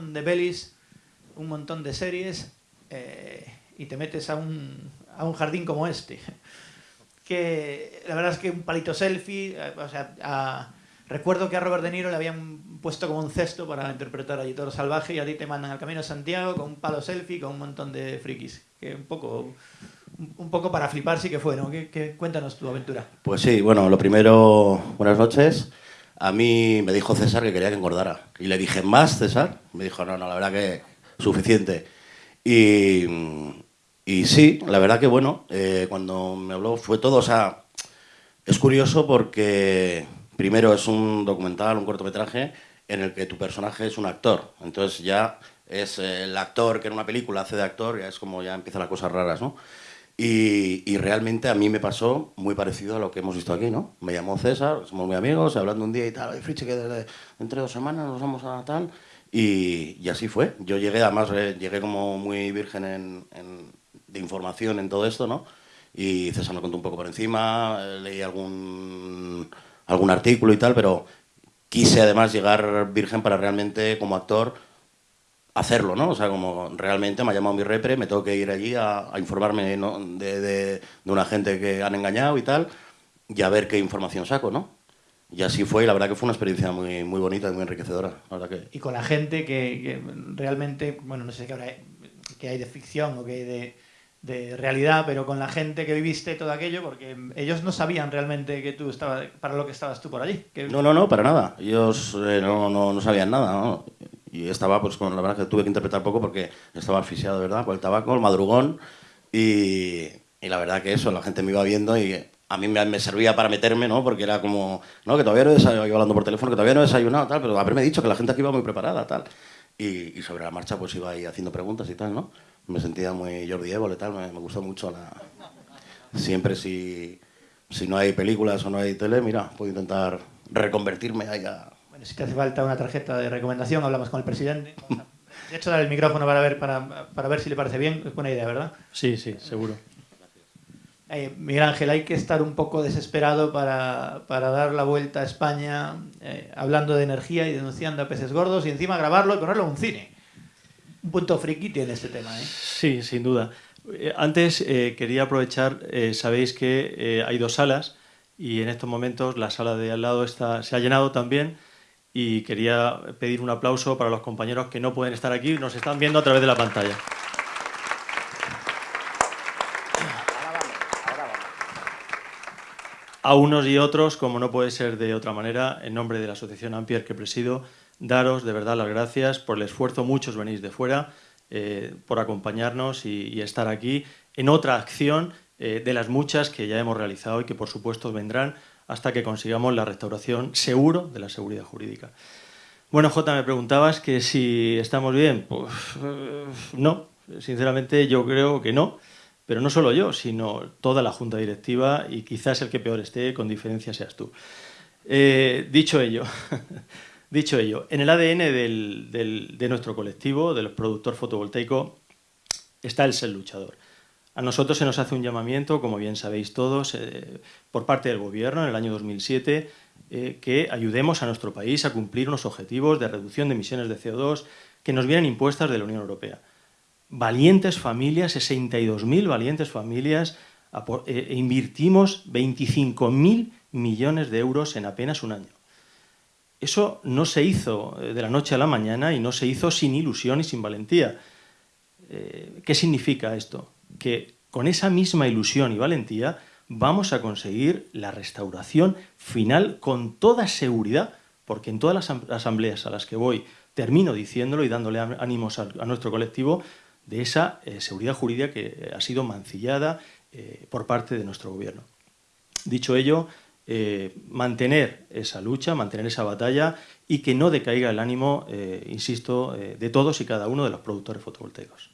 de pelis, un montón de series, eh, y te metes a un, a un jardín como este. Que la verdad es que un palito selfie, eh, o sea, recuerdo que a Robert De Niro le habían puesto como un cesto para interpretar a Toro Salvaje y a ti te mandan al Camino Santiago con un palo selfie con un montón de frikis. Que un poco, un poco para flipar sí que fue, ¿no? ¿Qué, qué, cuéntanos tu aventura. Pues sí, bueno, lo primero, buenas noches. A mí me dijo César que quería que engordara. Y le dije, ¿más, César? Me dijo, no, no, la verdad que suficiente. Y, y sí, la verdad que bueno, eh, cuando me habló fue todo, o sea, es curioso porque primero es un documental, un cortometraje, en el que tu personaje es un actor. Entonces ya es el actor que en una película hace de actor, ya es como ya empiezan las cosas raras, ¿no? Y, y, realmente a mí me pasó muy parecido a lo que hemos visto aquí, ¿no? Me llamó César, somos muy amigos, hablando un día y tal, Oye, Friche, que desde, entre dos semanas nos vamos a tal, y, y, así fue. Yo llegué, además, eh, llegué como muy virgen en, en, de información en todo esto, ¿no? Y César me contó un poco por encima, eh, leí algún, algún artículo y tal, pero quise además llegar virgen para realmente, como actor, hacerlo, ¿no? O sea, como realmente me ha llamado mi repre, me tengo que ir allí a, a informarme ¿no? de, de, de, una gente que han engañado y tal, y a ver qué información saco, ¿no? Y así fue, y la verdad que fue una experiencia muy, muy bonita y muy enriquecedora. La verdad que... Y con la gente que, que realmente, bueno, no sé qué, habrá, qué hay de ficción o qué hay de, de realidad, pero con la gente que viviste todo aquello, porque ellos no sabían realmente que tú estabas, para lo que estabas tú por allí. Que... No, no, no, para nada. Ellos eh, no, no, no sabían nada, ¿no? Y estaba, pues, con la verdad que tuve que interpretar poco porque estaba asfixiado, ¿verdad? Por el tabaco, el madrugón, y, y, la verdad que eso, la gente me iba viendo y a mí me, servía para meterme, ¿no? Porque era como, no, que todavía no he desayunado, hablando por teléfono, que todavía no he desayunado, tal, pero haberme dicho que la gente aquí iba muy preparada, tal. Y, sobre la marcha, pues iba ahí haciendo preguntas y tal, ¿no? Me sentía muy Jordi Évole, tal, me, me gustó mucho la... Siempre si, si no hay películas o no hay tele, mira, puedo intentar reconvertirme ahí a si te hace falta una tarjeta de recomendación, hablamos con el presidente. De hecho, dar el micrófono para ver, para, para ver si le parece bien. Es buena idea, ¿verdad? Sí, sí, seguro. Eh, Miguel Ángel, hay que estar un poco desesperado para, para dar la vuelta a España eh, hablando de energía y denunciando a peces gordos y encima grabarlo y ponerlo en un cine. Un punto friki tiene este tema, ¿eh? Sí, sin duda. Eh, antes eh, quería aprovechar, eh, sabéis que hay dos salas y en estos momentos la sala de al lado está, se ha llenado también y quería pedir un aplauso para los compañeros que no pueden estar aquí, nos están viendo a través de la pantalla. A unos y otros, como no puede ser de otra manera, en nombre de la Asociación Ampier que presido, daros de verdad las gracias por el esfuerzo, muchos venís de fuera, eh, por acompañarnos y, estar aquí en otra acción eh, de las muchas que ya hemos realizado y que por supuesto vendrán hasta que consigamos la restauración seguro de la seguridad jurídica. Bueno, Jota, me preguntabas que si estamos bien. Pues eh, no, sinceramente yo creo que no, pero no solo yo, sino toda la junta directiva y quizás el que peor esté, con diferencia seas tú. Eh, dicho ello, dicho ello, en el ADN de nuestro colectivo, del productor fotovoltaico, está el ser luchador. A nosotros se nos hace un llamamiento, como bien sabéis todos, eh, por parte del Gobierno en el año 2007, eh, que ayudemos a nuestro país a cumplir unos objetivos de reducción de emisiones de CO2 que nos vienen impuestas de la Unión Europea. Valientes familias, 62.000 valientes familias, eh, e invirtimos 25.000 millones de euros en apenas un año. Eso no se hizo de la noche a la mañana y no se hizo sin ilusión y sin valentía. ¿Qué significa esto? Que con esa misma ilusión y valentía vamos a conseguir la restauración final con toda seguridad, porque en todas las asambleas a las que voy termino diciéndolo y dándole ánimos a, nuestro colectivo de esa eh, seguridad jurídica que ha sido mancillada eh, por parte de nuestro gobierno. Dicho ello, eh, mantener esa lucha, mantener esa batalla y que no decaiga el ánimo, eh, insisto, eh, de todos y cada uno de los productores fotovoltaicos.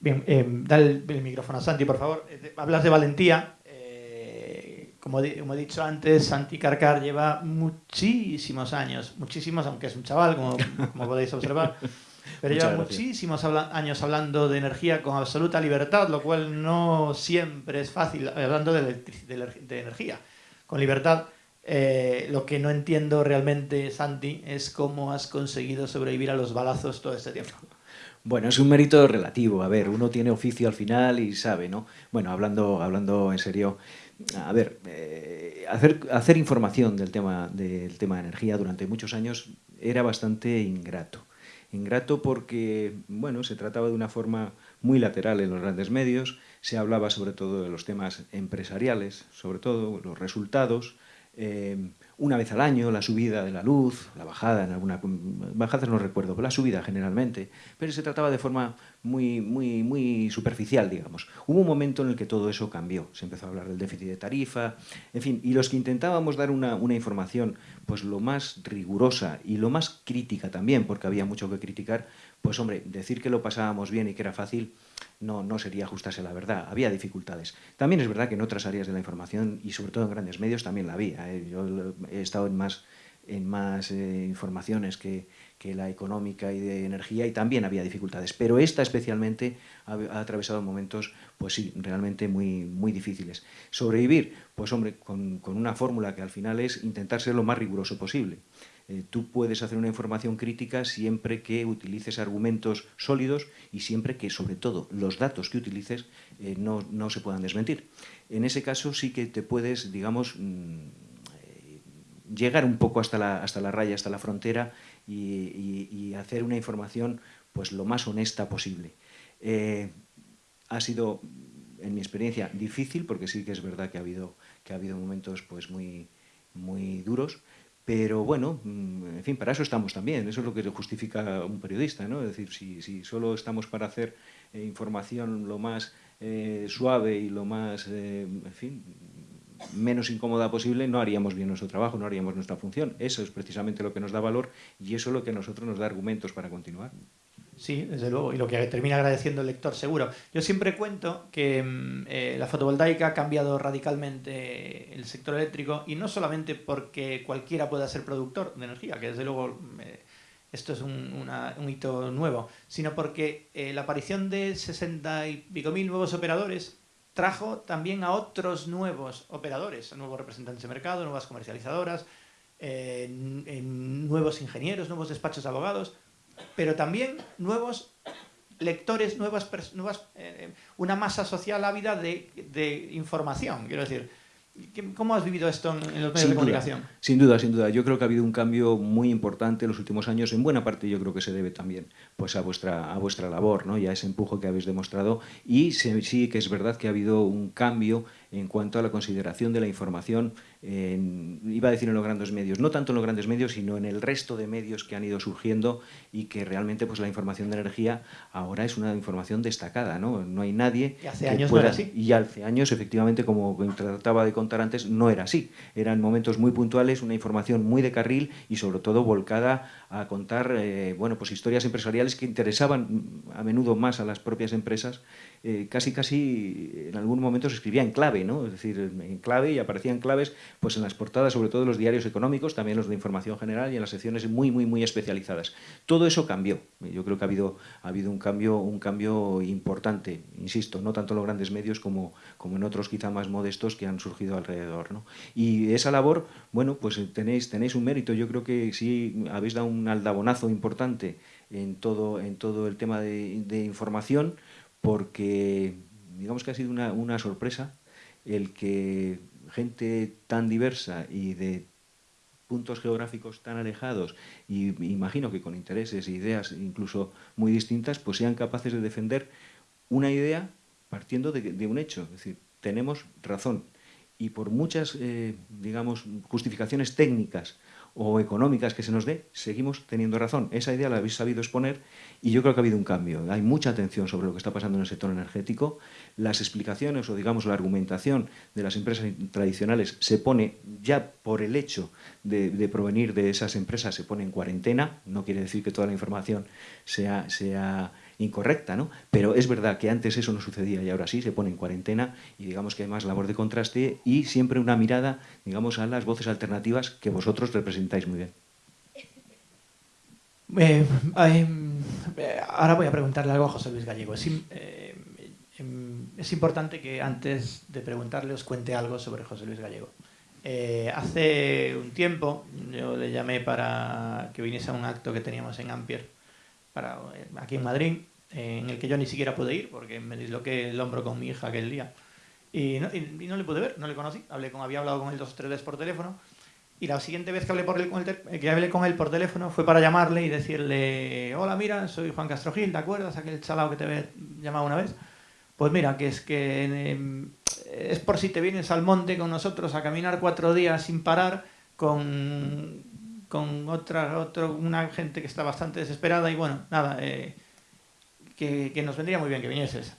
Bien, eh, dale el, el, micrófono a Santi, por favor. Eh, hablas de valentía. Eh, como, he dicho antes, Santi Carcar lleva muchísimos años, muchísimos, aunque es un chaval, como, como podéis observar, pero lleva muchísimos habla años hablando de energía con absoluta libertad, lo cual no siempre es fácil, hablando de, de, de energía, con libertad. Eh, lo que no entiendo realmente, Santi, es cómo has conseguido sobrevivir a los balazos todo este tiempo. Bueno, es un mérito relativo. A ver, uno tiene oficio al final y sabe, ¿no? Bueno, hablando, hablando en serio, a ver, eh, hacer, hacer información del tema, del tema de energía durante muchos años era bastante ingrato. Ingrato porque, bueno, se trataba de una forma muy lateral en los grandes medios, se hablaba sobre todo de los temas empresariales, sobre todo los resultados, eh, una vez al año, la subida de la luz, la bajada en alguna... Bajadas no recuerdo, pero la subida generalmente. Pero se trataba de forma muy, muy, muy superficial, digamos. Hubo un momento en el que todo eso cambió. Se empezó a hablar del déficit de tarifa, en fin. Y los que intentábamos dar una, una información pues lo más rigurosa y lo más crítica también, porque había mucho que criticar, pues hombre, decir que lo pasábamos bien y que era fácil no, no sería ajustarse a la verdad, había dificultades. También es verdad que en otras áreas de la información y sobre todo en grandes medios también la había. ¿eh? Yo he estado en más, en más eh, informaciones que, que, la económica y de energía y también había dificultades, pero esta especialmente ha, atravesado momentos, pues sí, realmente muy, muy difíciles. Sobrevivir, pues hombre, con, con una fórmula que al final es intentar ser lo más riguroso posible. Eh, tú puedes hacer una información crítica siempre que utilices argumentos sólidos y siempre que, sobre todo, los datos que utilices eh, no, no, se puedan desmentir. En ese caso sí que te puedes, digamos, eh, llegar un poco hasta la, hasta la raya, hasta la frontera y, hacer una información pues, lo más honesta posible. Eh, ha sido, en mi experiencia, difícil, porque sí que es verdad que ha habido, que ha habido momentos pues, muy, muy duros, pero bueno, mm, en fin, para eso estamos también, eso es lo que justifica un periodista, ¿no? Es decir, si, si solo estamos para hacer eh, información lo más eh, suave y lo más, eh, en fin, menos incómoda posible, no haríamos bien nuestro trabajo, no haríamos nuestra función. Eso es precisamente lo que nos da valor y eso es lo que a nosotros nos da argumentos para continuar. Sí, desde luego, y lo que termina agradeciendo el lector, seguro. Yo siempre cuento que mm, eh, la fotovoltaica ha cambiado radicalmente el sector eléctrico y no solamente porque cualquiera pueda ser productor de energía, que desde luego eh, esto es un, un, hito nuevo, sino porque eh, la aparición de 60 y pico mil nuevos operadores trajo también a otros nuevos operadores, a nuevos representantes de mercado, nuevas comercializadoras, eh, nuevos ingenieros, nuevos despachos de abogados, pero también nuevos lectores, nuevas, nuevas eh, una masa social ávida de, de, información. Quiero decir, ¿cómo has vivido esto en, los medios sin de comunicación? Duda, sin duda, sin duda. Yo creo que ha habido un cambio muy importante en los últimos años. En buena parte yo creo que se debe también pues, a, vuestra, a vuestra labor ¿no? y a ese empujo que habéis demostrado. Y sí que es verdad que ha habido un cambio en cuanto a la consideración de la información, en, iba a decir en los grandes medios, no tanto en los grandes medios, sino en el resto de medios que han ido surgiendo y que realmente pues, la información de energía ahora es una información destacada, ¿no? No hay nadie... Y hace años pueda, no era así. Y hace años, efectivamente, como trataba de contar antes, no era así. Eran momentos muy puntuales, una información muy de carril y sobre todo volcada a contar eh, bueno, pues historias empresariales que interesaban a menudo más a las propias empresas. Eh, casi, casi en algún momento se escribía en clave, ¿no? es decir, en clave y aparecían claves pues en las portadas, sobre todo de los diarios económicos, también los de información general y en las secciones muy, muy, muy especializadas. Todo eso cambió. Yo creo que ha habido, ha habido un, cambio, un cambio importante, insisto, no tanto en los grandes medios como, como en otros quizá más modestos que han surgido alrededor. ¿no? Y esa labor, bueno, pues tenéis, tenéis un mérito. Yo creo que sí habéis dado un aldabonazo importante en todo, en todo el tema de, de información, porque digamos que ha sido una, una sorpresa el que gente tan diversa y de puntos geográficos tan alejados y imagino que con intereses e ideas incluso muy distintas, pues sean capaces de defender una idea partiendo de, un hecho. Es decir, tenemos razón. Y por muchas, eh, digamos, justificaciones técnicas o económicas que se nos dé, seguimos teniendo razón. Esa idea la habéis sabido exponer y yo creo que ha habido un cambio. Hay mucha atención sobre lo que está pasando en el sector energético. Las explicaciones o, digamos, la argumentación de las empresas tradicionales se pone, ya por el hecho de, provenir de esas empresas, se pone en cuarentena. No quiere decir que toda la información sea... sea incorrecta, ¿no? Pero es verdad que antes eso no sucedía y ahora sí se pone en cuarentena y digamos que hay más labor de contraste y siempre una mirada, digamos, a las voces alternativas que vosotros representáis muy bien. Eh, eh, ahora voy a preguntarle algo a José Luis Gallego. Es, eh, es, importante que antes de preguntarle os cuente algo sobre José Luis Gallego. Eh, hace un tiempo yo le llamé para que viniese a un acto que teníamos en Ampier, para, eh, aquí en Madrid, en el que yo ni siquiera pude ir porque me disloqué el hombro con mi hija aquel día. Y no, y, y no le pude ver, no le conocí. Hablé con, había hablado con él dos o tres veces por teléfono. Y la siguiente vez que hablé, por él, con él, que hablé con él por teléfono fue para llamarle y decirle: Hola, mira, soy Juan Castro Gil, ¿te acuerdas? Aquel chalao que te había llamado una vez. Pues mira, que es que eh, es por si te vienes al monte con nosotros a caminar cuatro días sin parar con, con otra, otro, una gente que está bastante desesperada y bueno, nada, eh, que, que, nos vendría muy bien que vinieses.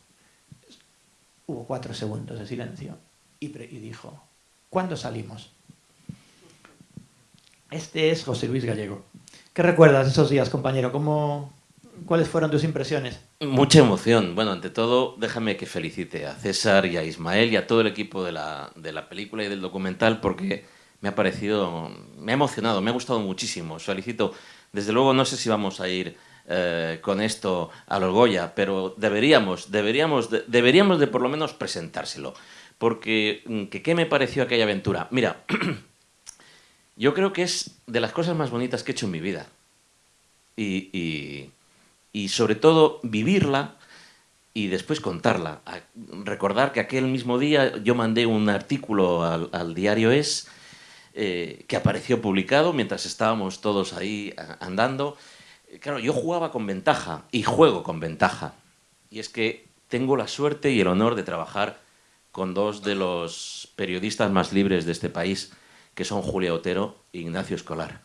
Hubo cuatro segundos de silencio y, dijo, ¿cuándo salimos? Este es José Luis Gallego. ¿Qué recuerdas esos días, compañero? ¿Cómo, ¿Cuáles fueron tus impresiones? Mucha emoción. Bueno, ante todo, déjame que felicite a César y a Ismael y a todo el equipo de la, de la película y del documental porque me ha parecido, me ha emocionado, me ha gustado muchísimo. Os felicito. Desde luego, no sé si vamos a ir eh, con esto a los Goya, pero deberíamos, deberíamos, de, deberíamos de por lo menos presentárselo. Porque, mm, ¿qué me pareció aquella aventura? Mira, yo creo que es de las cosas más bonitas que he hecho en mi vida. Y, y, y sobre todo vivirla y después contarla. Recordar que aquel mismo día yo mandé un artículo al, al diario Es eh, que apareció publicado mientras estábamos todos ahí andando. Claro, yo jugaba con ventaja y juego con ventaja. Y es que tengo la suerte y el honor de trabajar con dos de los periodistas más libres de este país, que son Julia Otero e Ignacio Escolar.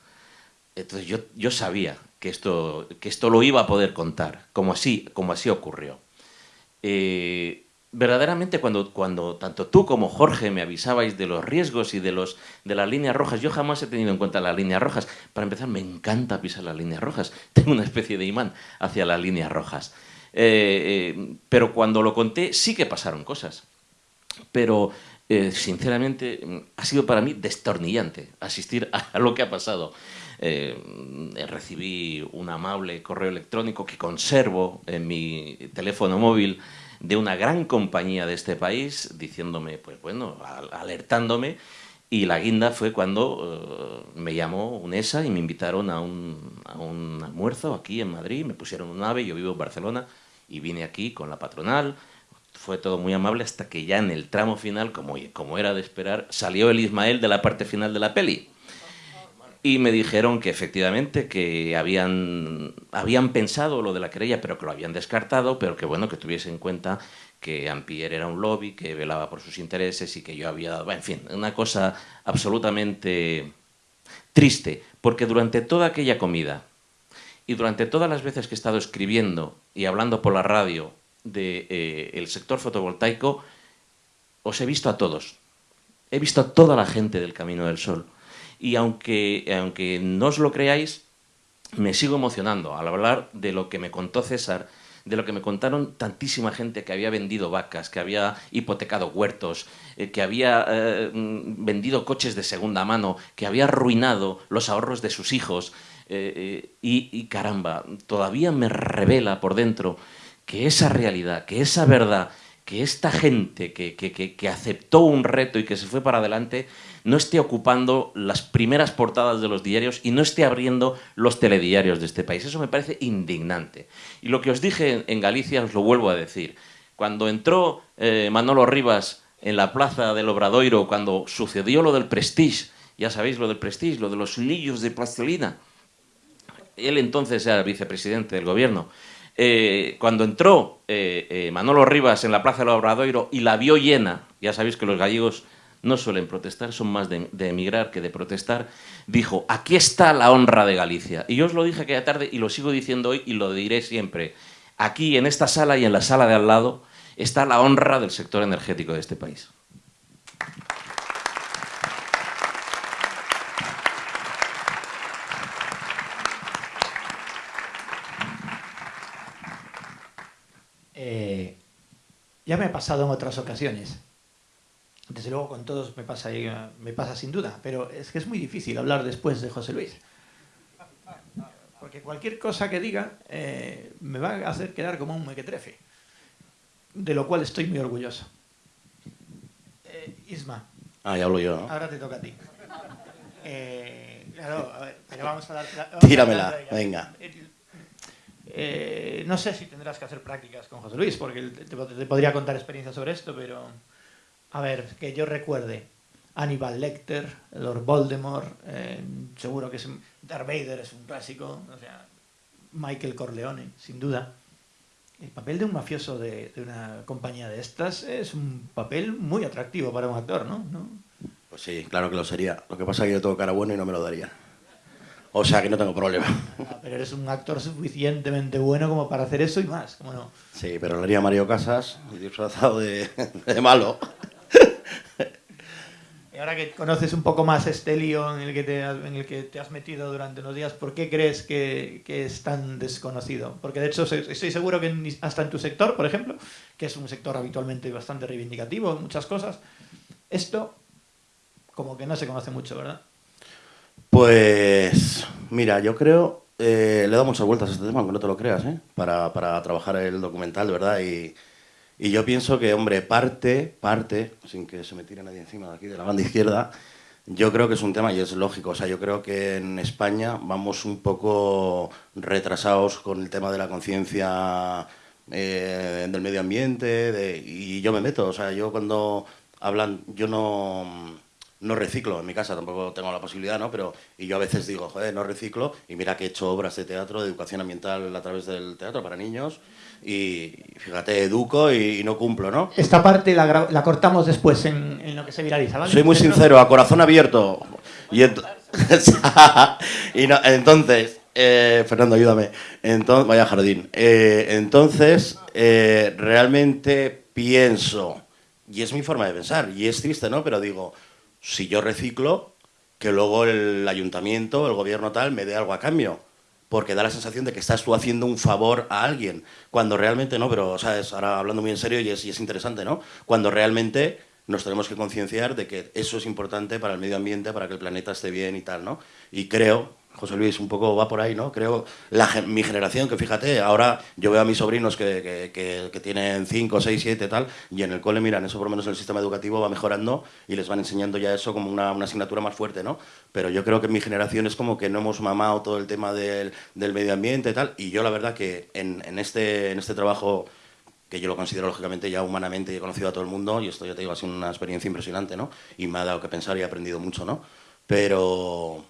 Entonces yo, yo sabía que esto, que esto lo iba a poder contar, como así, como así ocurrió. Eh, verdaderamente cuando, cuando tanto tú como Jorge me avisabais de los riesgos y de, los, de las líneas rojas, yo jamás he tenido en cuenta las líneas rojas. Para empezar, me encanta pisar las líneas rojas. Tengo una especie de imán hacia las líneas rojas. Eh, eh, pero cuando lo conté, sí que pasaron cosas. Pero, eh, sinceramente, ha sido para mí destornillante asistir a lo que ha pasado. Recibí un amable correo electrónico que conservo en mi teléfono móvil de una gran compañía de este país diciéndome, pues bueno, alertándome y la guinda fue cuando uh, me llamó UNESA y me invitaron a un, a un, almuerzo aquí en Madrid, me pusieron un ave, yo vivo en Barcelona y vine aquí con la patronal, fue todo muy amable hasta que ya en el tramo final, como, como era de esperar, salió el Ismael de la parte final de la peli. Y me dijeron que efectivamente que habían, habían pensado lo de la querella, pero que lo habían descartado, pero que bueno, que tuviese en cuenta que Ampier era un lobby, que velaba por sus intereses y que yo había dado, en fin, una cosa absolutamente triste, porque durante toda aquella comida y durante todas las veces que he estado escribiendo y hablando por la radio del de, eh, el sector fotovoltaico, os he visto a todos. He visto a toda la gente del Camino del Sol y aunque, aunque no os lo creáis, me sigo emocionando al hablar de lo que me contó César, de lo que me contaron tantísima gente que había vendido vacas, que había hipotecado huertos, eh, que había eh, vendido coches de segunda mano, que había arruinado los ahorros de sus hijos. Eh, y caramba, todavía me revela por dentro que esa realidad, que esa verdad, que esta gente que, que, que, aceptó un reto y que se fue para adelante, no esté ocupando las primeras portadas de los diarios y no esté abriendo los telediarios de este país. Eso me parece indignante. Y lo que os dije en Galicia os lo vuelvo a decir. Cuando entró eh, Manolo Rivas en la plaza del Obradoiro, cuando sucedió lo del Prestige, ya sabéis lo del Prestige, lo de los lillos de plastilina, él entonces era vicepresidente del gobierno, eh, cuando entró eh, eh, Manolo Rivas en la plaza del Obradoiro y la vio llena, ya sabéis que los gallegos no suelen protestar, son más de, de, emigrar que de protestar, dijo, aquí está la honra de Galicia. Y yo os lo dije aquella tarde y lo sigo diciendo hoy y lo diré siempre. Aquí, en esta sala y en la sala de al lado, está la honra del sector energético de este país. Eh, ya me ha pasado en otras ocasiones desde luego con todos me pasa, me pasa sin duda, pero es que es muy difícil hablar después de José Luis. Porque cualquier cosa que diga eh, me va a hacer quedar como un mequetrefe, de lo cual estoy muy orgulloso. Eh, Isma, Ah, ya hablo yo, ¿no? Ahora te toca a ti. Eh, claro, pero vamos a dar... vamos a Tíramela, dar- venga. Eh, no sé si tendrás que hacer prácticas con José Luis, porque te, podría contar experiencias sobre esto, pero... A ver, que yo recuerde. Aníbal Lecter, Lord Voldemort, eh, seguro que es... Darth Vader es un clásico, o sea, Michael Corleone, sin duda. El papel de un mafioso de, de una compañía de estas es un papel muy atractivo para un actor, ¿no? ¿No? Pues sí, claro que lo sería. Lo que pasa es que yo tengo cara buena y no me lo daría. O sea que no tengo problema. Ah, Pero eres un actor suficientemente bueno como para hacer eso y más, ¿cómo no? Sí, pero lo haría Mario Casas, disfrazado de, de malo. Y ahora que conoces un poco más este lío en el que te has, en el que te has metido durante unos días, ¿por qué crees que, que es tan desconocido? Porque de hecho estoy seguro que hasta en tu sector, por ejemplo, que es un sector habitualmente bastante reivindicativo en muchas cosas, esto como que no se conoce mucho, ¿verdad? Pues mira, yo creo, eh, le he dado muchas vueltas a este tema, aunque no te lo creas, ¿eh? para, para trabajar el documental, verdad. Y, y yo pienso que, hombre, parte, parte, sin que se me tire nadie encima de aquí, de la banda izquierda, yo creo que es un tema y es lógico. O sea, yo creo que en España vamos un poco retrasados con el tema de la conciencia eh, del medio ambiente de- y yo me meto. O sea, yo cuando hablan, yo no no reciclo en mi casa, tampoco tengo la posibilidad, ¿no? Pero, y yo a veces digo, joder, no reciclo, y mira que he hecho obras de teatro, de educación ambiental a través del teatro para niños, y fíjate, educo y, y no cumplo, ¿no? Esta parte la, cortamos después en, en lo que se viraliza, ¿vale? Soy muy sincero, a corazón abierto. Y, ent- y no- entonces, eh, Fernando, ayúdame. Entonces, vaya jardín. Eh, entonces, eh, realmente pienso, y es mi forma de pensar, y es triste, ¿no? Pero digo, si yo reciclo, que luego el ayuntamiento, el gobierno tal, me dé algo a cambio. Porque da la sensación de que estás tú haciendo un favor a alguien, cuando realmente no, pero, ¿sabes? Ahora hablando muy en serio y es, y es interesante, ¿no? Cuando realmente nos tenemos que concienciar de que eso es importante para el medio ambiente, para que el planeta esté bien y tal, ¿no? Y creo, José Luis, un poco va por ahí, ¿no? Creo, la, mi generación, que fíjate, ahora yo veo a mis sobrinos que- que tienen 5, 6, 7, tal, y en el cole, miran, eso por lo menos en el sistema educativo va mejorando y les van enseñando ya eso como una, una asignatura más fuerte, ¿no? Pero yo creo que mi generación es como que no hemos mamado todo el tema del, del medio ambiente y tal, y yo la verdad que en, en este, en este trabajo que yo lo considero lógicamente ya humanamente y he conocido a todo el mundo y esto ya te digo ha sido una experiencia impresionante, ¿no? Y me ha dado que pensar y he aprendido mucho, ¿no? Pero,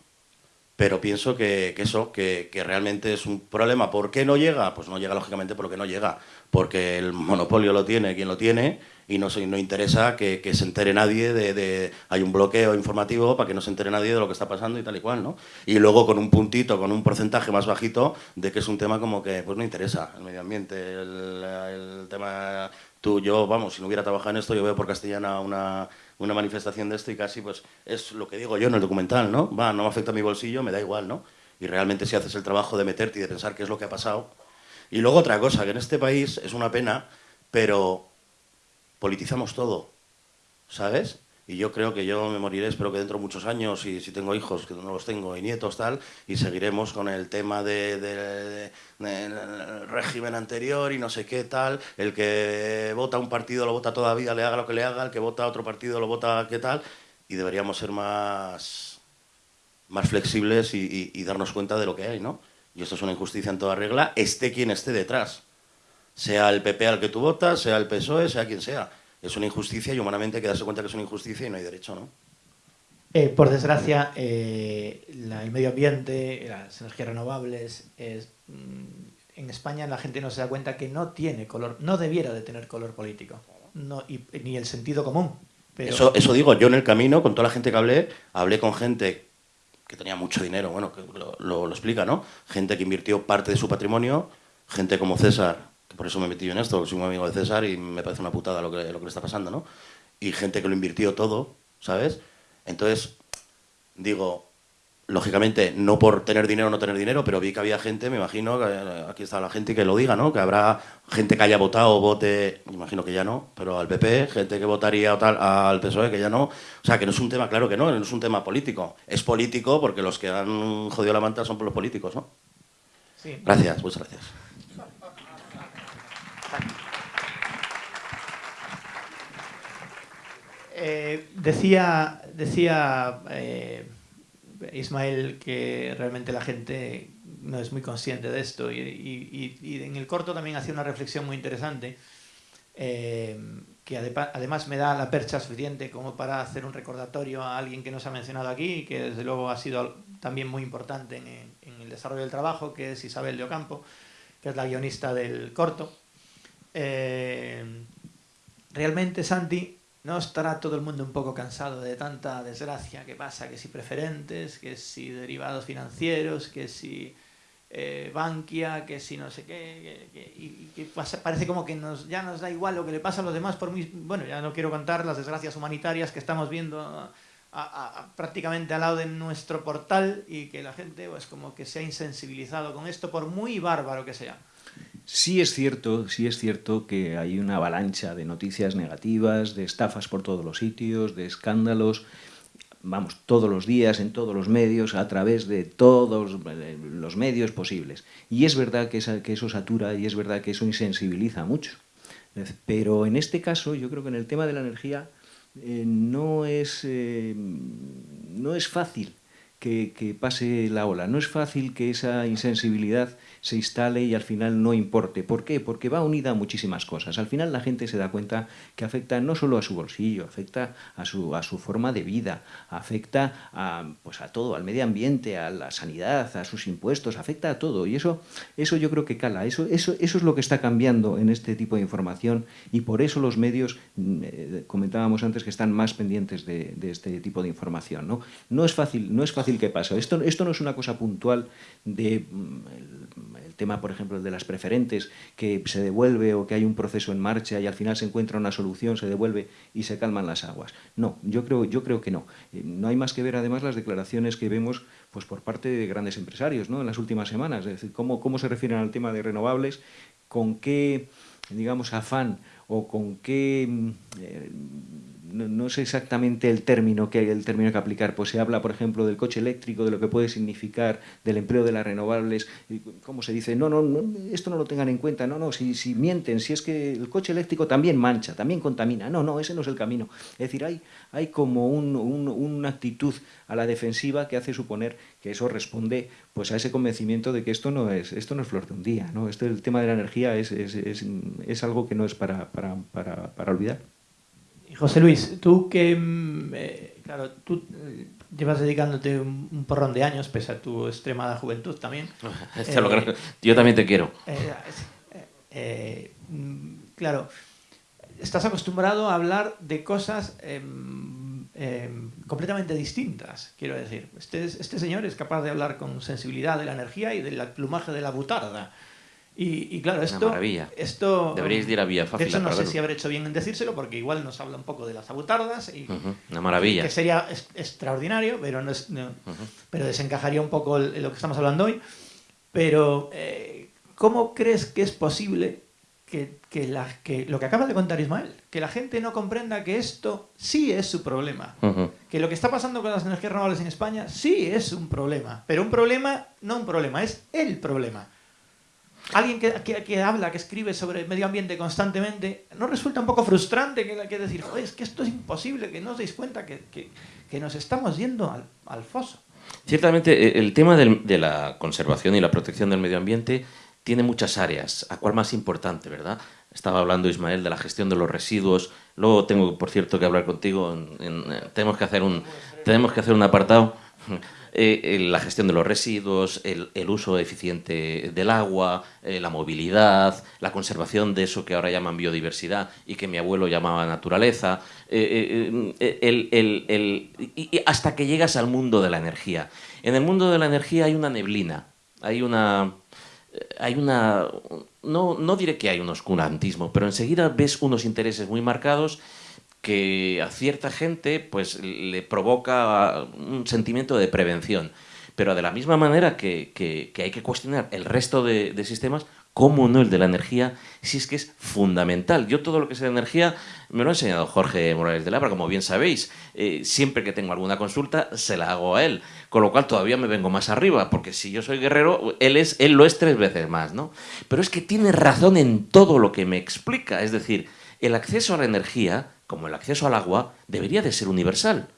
pero pienso que, eso, que, que realmente es un problema. ¿Por qué no llega? Pues no llega lógicamente porque no llega, porque el monopolio lo tiene quien lo tiene y no, no interesa que, se entere nadie de, Hay un bloqueo informativo para que no se entere nadie de lo que está pasando y tal y cual, ¿no? Y luego con un puntito, con un porcentaje más bajito de que es un tema como que pues no interesa el medio ambiente, el tema... Tú, yo, vamos, si no hubiera trabajado en esto, yo veo por Castellana una, una manifestación de esto y casi, pues, es lo que digo yo en el documental, ¿no? Va, no me afecta a mi bolsillo, me da igual, ¿no? Y realmente si haces el trabajo de meterte y de pensar qué es lo que ha pasado. Y luego otra cosa, que en este país es una pena, pero politizamos todo, ¿sabes? Y yo creo que yo me moriré, espero que dentro de muchos años, y si tengo hijos, que no los tengo, y nietos, tal, y seguiremos con el tema de, de- de- del régimen anterior y no sé qué, tal. El que vota un partido lo vota toda vida, le haga lo que le haga, el que vota otro partido lo vota qué tal. Y deberíamos ser más, más flexibles y- y darnos cuenta de lo que hay, ¿no? Y esto es una injusticia en toda regla, esté quien esté detrás sea el PP al que tú votas, sea el PSOE, sea quien sea. Es una injusticia y humanamente hay que darse cuenta que es una injusticia y no hay derecho, ¿no? Eh, por desgracia, eh, la- el medio ambiente, las energías renovables, es, mm, en España la gente no se da cuenta que no tiene color, no debiera de tener color político, no, y- ni el sentido común. Pero, Eso, eso digo, yo en el camino, con toda la gente que hablé, hablé con gente que tenía mucho dinero, bueno, que lo, lo- lo explica, ¿no? Gente que invirtió parte de su patrimonio, gente como César, por eso me metí yo en esto, soy muy amigo de César y me parece una putada lo que, lo que le está pasando, ¿no? Y gente que lo invirtió todo, ¿sabes? Entonces, digo, lógicamente, no por tener dinero o no tener dinero, pero vi que había gente, me imagino, que eh, aquí está la gente que lo diga, ¿no? Que habrá gente que haya votado o vote, me imagino que ya no, pero al PP, gente que votaría o tal, al PSOE, que ya no. O sea, que no es un tema, claro que no, no es un tema político. Es político porque los que han jodido la manta son por los políticos, ¿no? sí, Gracias, muchas gracias. Eh, decía decía eh, Ismael que realmente la gente no es muy consciente de esto y, y, y en el corto también hacía una reflexión muy interesante eh, que además me da la percha suficiente como para hacer un recordatorio a alguien que nos ha mencionado aquí y que desde luego ha sido también muy importante en, en el desarrollo del trabajo, que es Isabel de Ocampo, que es la guionista del corto. Realmente, Santi, ¿no estará todo el mundo un poco cansado de tanta desgracia que pasa? Que si preferentes, que si derivados financieros, que si eh, Bankia, que si no sé qué, que, y, que pasa, parece como que nos, ya nos da igual lo que le pasa a los demás por mí. Bueno, ya no quiero contar las desgracias humanitarias que estamos viendo prácticamente al lado de nuestro portal y que la gente pues como que se ha insensibilizado con esto por muy bárbaro que sea. Sí es cierto, sí es cierto que hay una avalancha de noticias negativas, de estafas por todos los sitios, de escándalos, vamos, todos los días, en todos los medios, a través de todos los medios posibles. Y es verdad que, esa, que eso satura y es verdad que eso insensibiliza mucho. Pero en este caso, yo creo que en el tema de la energía eh, no, es, eh, no es fácil que, pase la ola, no es fácil que esa insensibilidad se instale y al final no importe. ¿Por qué? Porque va unida a muchísimas cosas. Al final la gente se da cuenta que afecta no solo a su bolsillo, afecta a su, a su forma de vida, afecta a, pues a todo, al medio ambiente, a la sanidad, a sus impuestos, afecta a todo. Y eso, eso yo creo que cala. Eso, eso, eso es lo que está cambiando en este tipo de información y por eso los medios, eh, comentábamos antes, que están más pendientes de, de este tipo de información. ¿no? No, es fácil, no es fácil que pase. Esto, esto no es una cosa puntual de mm, el tema, por ejemplo, de las preferentes, que se devuelve o que hay un proceso en marcha y al final se encuentra una solución, se devuelve y se calman las aguas. No, yo creo, yo creo que no. Eh, no hay más que ver además las declaraciones que vemos pues, por parte de grandes empresarios ¿no? en las últimas semanas, es decir, cómo, cómo se refieren al tema de renovables, con qué, digamos, afán o con qué... Eh, no, no, sé exactamente el término que el término que aplicar, pues se habla, por ejemplo, del coche eléctrico, de lo que puede significar, del empleo de las renovables, ¿cómo se dice? No, no, no esto no lo tengan en cuenta, no, no, si, si, mienten, si es que el coche eléctrico también mancha, también contamina, no, no, ese no es el camino. Es decir, hay, hay como un, un, una actitud a la defensiva que hace suponer que eso responde pues a ese convencimiento de que esto no es, esto no es flor de un día, ¿no? Esto, el tema de la energía es, es, es, es algo que no es para, para, para, para olvidar. José Luis, tú que, mm, eh, claro, tú eh, llevas dedicándote un, un, porrón de años, pese a tu extremada juventud también. eh, lo yo también te quiero. Eh, claro, estás acostumbrado a hablar de cosas completamente distintas, quiero decir. Este, este señor es capaz de hablar con sensibilidad de la energía y del plumaje de la butarda. Y, y, claro, esto... Una maravilla. Esto, Deberíais ir a Vía De hecho, no sé si habré hecho bien en decírselo, porque igual nos habla un poco de las abutardas. Y, uh -huh. Una maravilla. Que sería es, extraordinario, pero, no es, no, uh -huh. pero desencajaría un poco el, lo que estamos hablando hoy. Pero, eh, ¿cómo crees que es posible que, que, la, que, lo que acaba de contar Ismael, que la gente no comprenda que esto sí es su problema? Uh -huh. Que lo que está pasando con las energías renovables en España sí es un problema. Pero un problema, no un problema, es el problema alguien que, que, habla, que escribe sobre el medio ambiente constantemente, ¿no resulta un poco frustrante que, que decir, joder, es que esto es imposible, que no os deis cuenta que, nos estamos yendo al, al foso? Ciertamente, el tema de la conservación y la protección del medio ambiente tiene muchas áreas. ¿A cuál más importante, verdad? Estaba hablando Ismael de la gestión de los residuos. Luego tengo, por cierto, que hablar contigo. En, tenemos, que hacer un, tenemos que hacer un apartado eh, la gestión de los residuos, el, uso eficiente del agua, eh, la movilidad, la conservación de eso que ahora llaman biodiversidad y que mi abuelo llamaba naturaleza, eh, eh el, hasta que llegas al mundo de la energía. En el mundo de la energía hay una neblina, hay una... Hay una no, no diré que hay un oscurantismo, pero enseguida ves unos intereses muy marcados que a cierta gente pues le provoca un sentimiento de prevención. Pero de la misma manera que, que, hay que cuestionar el resto de, de, sistemas, ¿cómo no el de la energía? Si es que es fundamental. Yo todo lo que sé de energía me lo ha enseñado Jorge Morales de Labra, como bien sabéis. Eh, siempre que tengo alguna consulta, se la hago a él. Con lo cual todavía me vengo más arriba, porque si yo soy guerrero, él, es, él lo es tres veces más. ¿no? Pero es que tiene razón en todo lo que me explica. Es decir, el acceso a la energía como el acceso al agua, debería de ser universal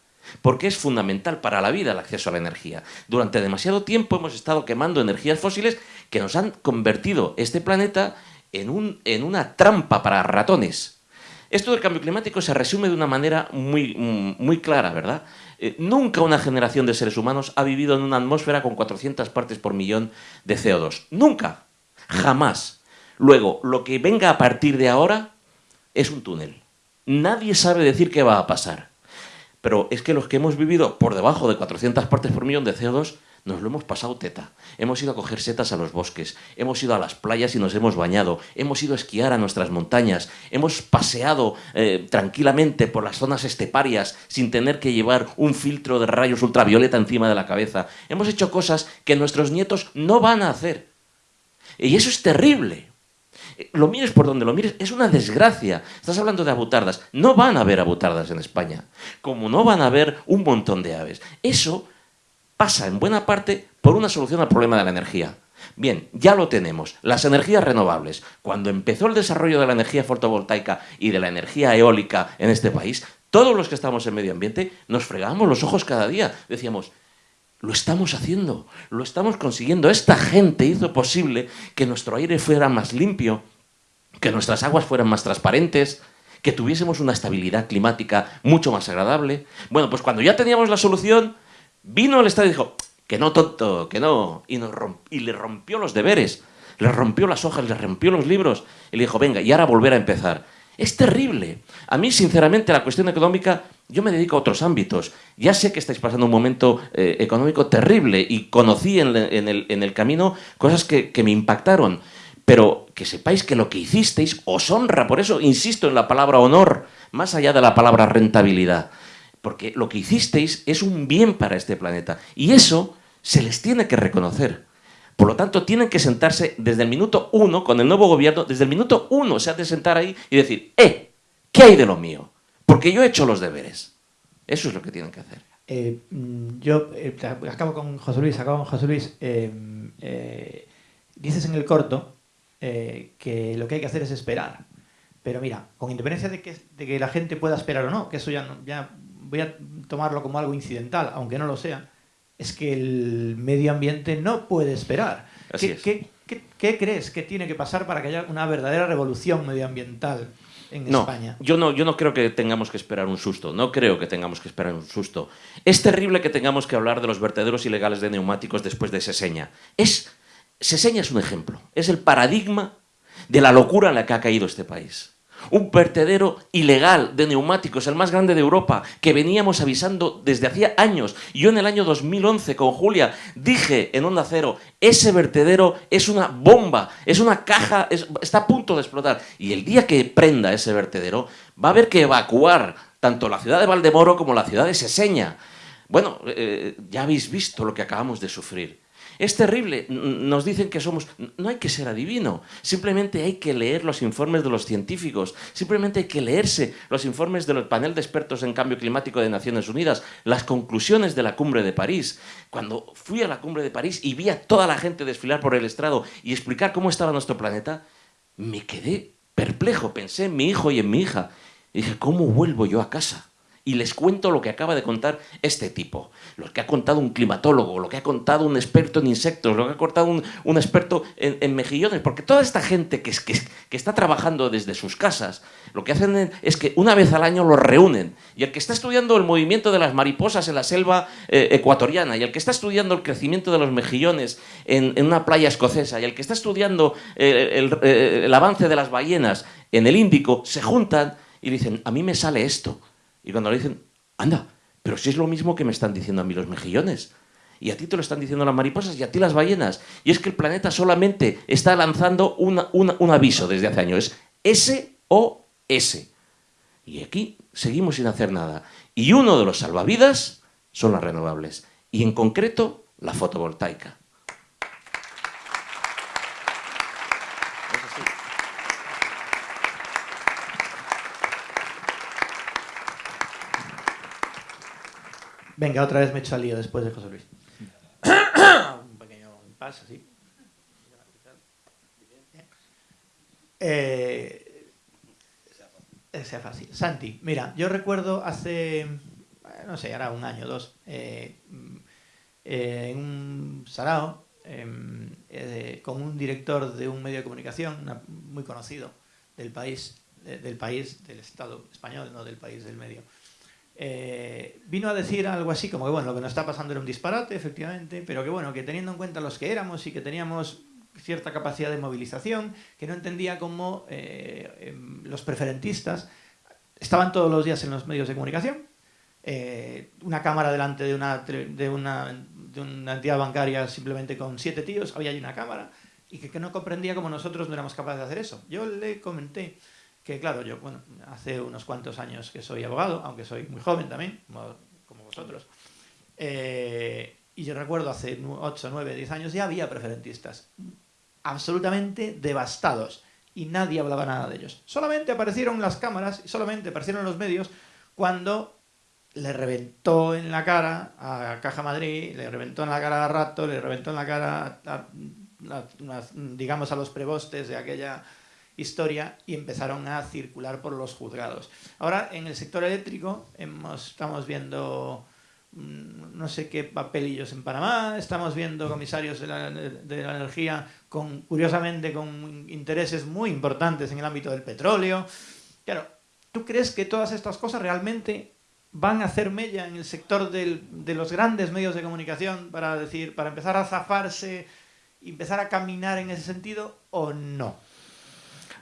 porque es fundamental para la vida el acceso a la energía. Durante demasiado tiempo hemos estado quemando energías fósiles que nos han convertido este planeta en, un, en una trampa para ratones. Esto del cambio climático se resume de una manera muy, muy clara, ¿verdad? Eh, nunca una generación de seres humanos ha vivido en una atmósfera con 400 partes por millón de CO2. Nunca. Jamás. Luego, lo que venga a partir de ahora es un túnel. Nadie sabe decir qué va a pasar. Pero es que los que hemos vivido por debajo de 400 partes por millón de CO2 nos lo hemos pasado teta. Hemos ido a coger setas a los bosques, hemos ido a las playas y nos hemos bañado, hemos ido a esquiar a nuestras montañas, hemos paseado eh, tranquilamente por las zonas esteparias sin tener que llevar un filtro de rayos ultravioleta encima de la cabeza. Hemos hecho cosas que nuestros nietos no van a hacer. Y eso es terrible. Lo mires por donde lo mires, es una desgracia. Estás hablando de abutardas. No van a haber abutardas en España, como no van a haber un montón de aves. Eso pasa en buena parte por una solución al problema de la energía. Bien, ya lo tenemos. Las energías renovables. Cuando empezó el desarrollo de la energía fotovoltaica y de la energía eólica en este país, todos los que estamos en medio ambiente nos fregábamos los ojos cada día. Decíamos, lo estamos haciendo, lo estamos consiguiendo. Esta gente hizo posible que nuestro aire fuera más limpio, que nuestras aguas fueran más transparentes, que tuviésemos una estabilidad climática mucho más agradable. Bueno, pues cuando ya teníamos la solución, vino el Estado y dijo, que no, tonto, que no, y, le rompió los deberes, le rompió las hojas, le rompió los libros, y le dijo, venga, y ahora volver a empezar. Es terrible. A mí, sinceramente, la cuestión económica, yo me dedico a otros ámbitos. Ya sé que estáis pasando un momento eh, económico terrible y conocí en, el, camino cosas que, me impactaron. Pero que sepáis que lo que hicisteis os honra, por eso insisto en la palabra honor, más allá de la palabra rentabilidad. Porque lo que hicisteis es un bien para este planeta. Y eso se les tiene que reconocer. Por lo tanto, tienen que sentarse desde el minuto uno, con el nuevo gobierno, desde el minuto uno se ha de sentar ahí y decir, ¡eh! ¿Qué hay de lo mío? Porque yo he hecho los deberes. Eso es lo que tienen que hacer. Eh, mm, yo eh, acabo con José Luis, acabo con José Luis. Eh, dices en el corto que lo que hay que hacer es esperar. Pero mira, con independencia de que, de que la gente pueda esperar o no, que eso ya, ya voy a tomarlo como algo incidental, aunque no lo sea, es que el medio ambiente no puede esperar. ¿Qué, crees que tiene que pasar para que haya una verdadera revolución medioambiental en España? Yo no, yo no creo que tengamos que esperar un susto, no creo que tengamos que esperar un susto. Es terrible que tengamos que hablar de los vertederos ilegales de neumáticos después de Seseña. Es, Seseña es un ejemplo, es el paradigma de la locura en la que ha caído este país un vertedero ilegal de neumáticos, el más grande de Europa, que veníamos avisando desde hacía años. Yo en el año 2011 con Julia dije en Onda Cero, ese vertedero es una bomba, es una caja, está a punto de explotar. Y el día que prenda ese vertedero, va a haber que evacuar tanto la ciudad de Valdemoro como la ciudad de Seseña. Bueno, eh, ya habéis visto lo que acabamos de sufrir. Es terrible. Nos dicen que somos... No hay que ser adivino. Simplemente hay que leer los informes de los científicos. Simplemente hay que leerse los informes del panel de expertos en cambio climático de Naciones Unidas, las conclusiones de la cumbre de París. Cuando fui a la cumbre de París y vi a toda la gente desfilar por el estrado y explicar cómo estaba nuestro planeta, me quedé perplejo. Pensé en mi hijo y en mi hija. Y dije, ¿cómo vuelvo yo a casa? Y les cuento lo que acaba de contar este tipo, lo que ha contado un climatólogo, lo que ha contado un experto en insectos, lo que ha contado un, experto en, mejillones, porque toda esta gente que, está trabajando desde sus casas, lo que hacen es que una vez al año los reúnen, y el que está estudiando el movimiento de las mariposas en la selva eh, ecuatoriana, y el que está estudiando el crecimiento de los mejillones en, una playa escocesa, y el que está estudiando eh, eh, el avance de las ballenas en el Índico, se juntan y dicen, a mí me sale esto. Y cuando le dicen, anda, pero si es lo mismo que me están diciendo a mí los mejillones. Y a ti te lo están diciendo las mariposas y a ti las ballenas. Y es que el planeta solamente está lanzando un aviso desde hace años. Es SOS. Y aquí seguimos sin hacer nada. Y uno de los salvavidas son las renovables. Y en concreto, la fotovoltaica. Venga, otra vez me he hecho al lío después de José Luis. Un pequeño impasse, sí. Eh, sea fácil. Santi, mira, yo recuerdo hace, no sé, ahora un año, dos, eh, eh, en un sarao, em, eh, con un director de un medio de comunicación muy conocido del país, del país, del Estado español, no del país del medio. Vino a decir algo así como que bueno, lo que nos está pasando era un disparate, efectivamente, pero que bueno, que teniendo en cuenta los que éramos y que teníamos cierta capacidad de movilización, que no entendía cómo eh, em, los preferentistas estaban todos los días en los medios de comunicación, eh, una cámara delante de una, de, una, de una, entidad bancaria simplemente con siete tíos, había allí una cámara, y que, que, no comprendía cómo nosotros no éramos capaces de hacer eso. Yo le comenté que, claro, yo, bueno, hace unos cuantos años que soy abogado, aunque soy muy joven también, como, vosotros, eh, y yo recuerdo hace 8, 9, 10 años ya había preferentistas absolutamente devastados y nadie hablaba nada de ellos. Solamente aparecieron las cámaras y solamente aparecieron los medios cuando le reventó en la cara a Caja Madrid, le reventó en la cara a Rato, le reventó en la cara, a, digamos, a los prebostes de aquella historia y empezaron a circular por los juzgados. Ahora, en el sector eléctrico estamos viendo Mm, no sé qué papelillos en Panamá, estamos viendo comisarios de la, de la, energía con, curiosamente, con intereses muy importantes en el ámbito del petróleo. Claro, ¿tú crees que todas estas cosas realmente van a hacer mella en el sector de los grandes medios de comunicación para decir, para empezar a zafarse y empezar a caminar en ese sentido o no?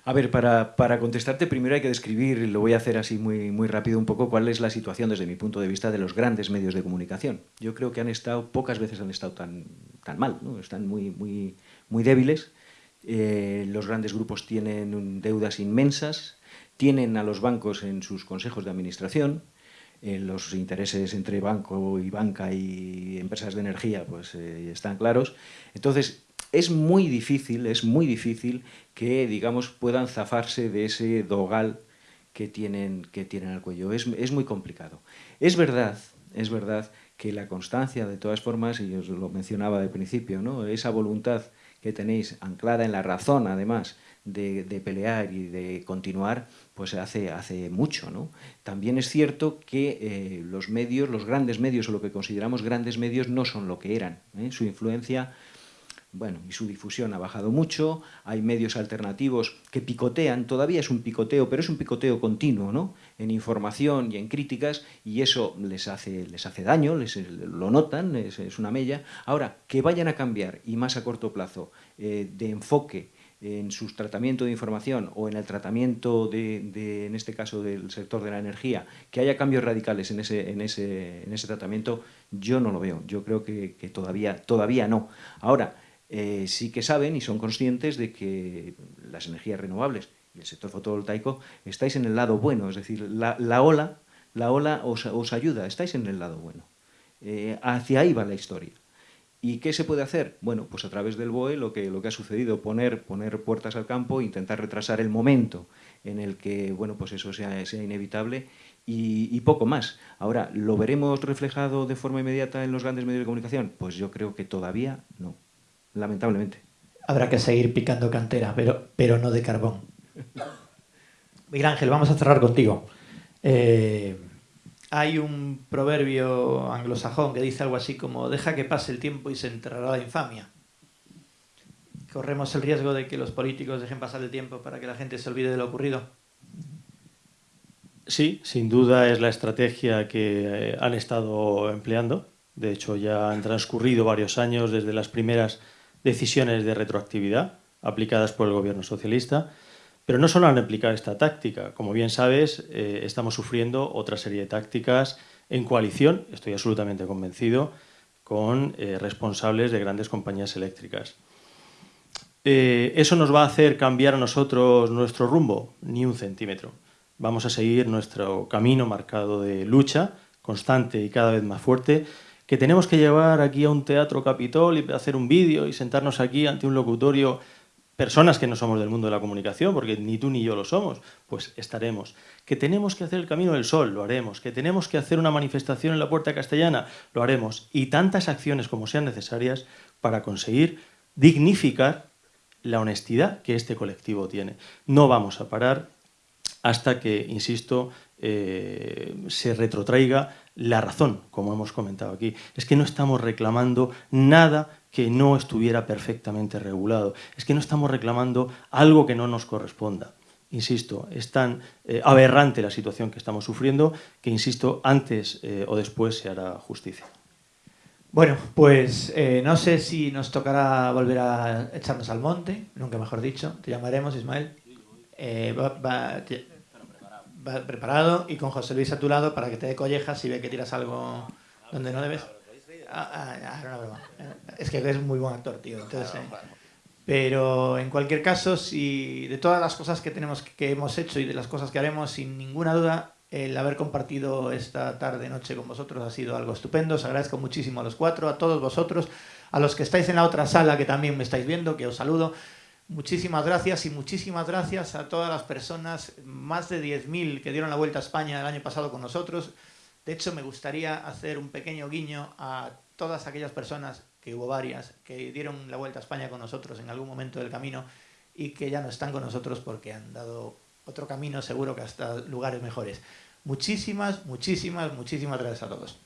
A ver, para, para, contestarte primero hay que describir, lo voy a hacer así muy, muy rápido un poco, cuál es la situación desde mi punto de vista de los grandes medios de comunicación. Yo creo que han estado, pocas veces han estado tan, tan mal, ¿no? están muy, muy, muy débiles. Eh, los grandes grupos tienen deudas inmensas, tienen a los bancos en sus consejos de administración, eh, los intereses entre banco y banca y empresas de energía pues eh, están claros. Entonces, es muy difícil, es muy difícil que, digamos, puedan zafarse de ese dogal que tienen, que tienen al cuello. Es, es muy complicado. Es verdad, es verdad que la constancia, de todas formas, y os lo mencionaba de principio, ¿no? esa voluntad que tenéis anclada en la razón, además, de, de, pelear y de continuar, pues hace, hace mucho. ¿no? También es cierto que eh, los medios, los grandes medios, o lo que consideramos grandes medios, no son lo que eran. ¿eh? Su influencia bueno, y su difusión ha bajado mucho, hay medios alternativos que picotean, todavía es un picoteo, pero es un picoteo continuo, ¿no? En información y en críticas, y eso les hace, les hace daño, les, lo notan, es, una mella. Ahora, que vayan a cambiar, y más a corto plazo, eh, de enfoque en su tratamiento de información o en el tratamiento de, de, en este caso, del sector de la energía, que haya cambios radicales en ese, en ese, en ese tratamiento, yo no lo veo. Yo creo que, que todavía, todavía no. Ahora, eh, sí que saben y son conscientes de que las energías renovables y el sector fotovoltaico estáis en el lado bueno, es decir, la, la ola, la ola os, os, ayuda, estáis en el lado bueno. Eh, hacia ahí va la historia. ¿Y qué se puede hacer? Bueno, pues a través del BOE lo que, lo que ha sucedido, poner, poner puertas al campo, intentar retrasar el momento en el que bueno, pues eso sea, sea inevitable y, poco más. Ahora, ¿lo veremos reflejado de forma inmediata en los grandes medios de comunicación? Pues yo creo que todavía no lamentablemente. Habrá que seguir picando cantera, pero, pero no de carbón. Miguel Ángel, vamos a cerrar contigo. Eh, hay un proverbio anglosajón que dice algo así como deja que pase el tiempo y se enterrará la infamia. ¿Corremos el riesgo de que los políticos dejen pasar el tiempo para que la gente se olvide de lo ocurrido? Sí, sin duda es la estrategia que eh, han estado empleando. De hecho, ya han transcurrido varios años desde las primeras decisiones de retroactividad aplicadas por el gobierno socialista, pero no solo han aplicado esta táctica. Como bien sabes, eh, estamos sufriendo otra serie de tácticas en coalición, estoy absolutamente convencido, con eh, responsables de grandes compañías eléctricas. Eh, ¿Eso nos va a hacer cambiar a nosotros nuestro rumbo? Ni un centímetro. Vamos a seguir nuestro camino marcado de lucha constante y cada vez más fuerte que tenemos que llevar aquí a un teatro Capitol y hacer un vídeo y sentarnos aquí ante un locutorio, personas que no somos del mundo de la comunicación, porque ni tú ni yo lo somos, pues estaremos. Que tenemos que hacer el Camino del Sol, lo haremos. Que tenemos que hacer una manifestación en la Puerta Castellana, lo haremos. Y tantas acciones como sean necesarias para conseguir dignificar la honestidad que este colectivo tiene. No vamos a parar hasta que, insisto, eh, se retrotraiga la razón, como hemos comentado aquí. Es que no estamos reclamando nada que no estuviera perfectamente regulado. Es que no estamos reclamando algo que no nos corresponda. Insisto, es tan eh, aberrante la situación que estamos sufriendo que, insisto, antes eh, o después se hará justicia. Bueno, pues eh, no sé si nos tocará volver a echarnos al monte, nunca mejor dicho. Te llamaremos, Ismael. va, preparado y con José Luis a tu lado para que te dé collejas si ve que tiras algo donde no debes. Ah, ah, ah, es que es muy buen actor, tío. Entonces, pero en cualquier caso, si de todas las cosas que tenemos que hemos hecho y de las cosas que haremos, sin ninguna duda, el haber compartido esta tarde noche con vosotros ha sido algo estupendo. Os agradezco muchísimo a los cuatro, a todos vosotros, a los que estáis en la otra sala que también me estáis viendo, que os saludo. Muchísimas gracias y muchísimas gracias a todas las personas, más de 10.000 que dieron la vuelta a España el año pasado con nosotros. De hecho, me gustaría hacer un pequeño guiño a todas aquellas personas que hubo varias, que dieron la vuelta a España con nosotros en algún momento del camino y que ya no están con nosotros porque han dado otro camino seguro que hasta lugares mejores. Muchísimas, muchísimas, muchísimas gracias a todos.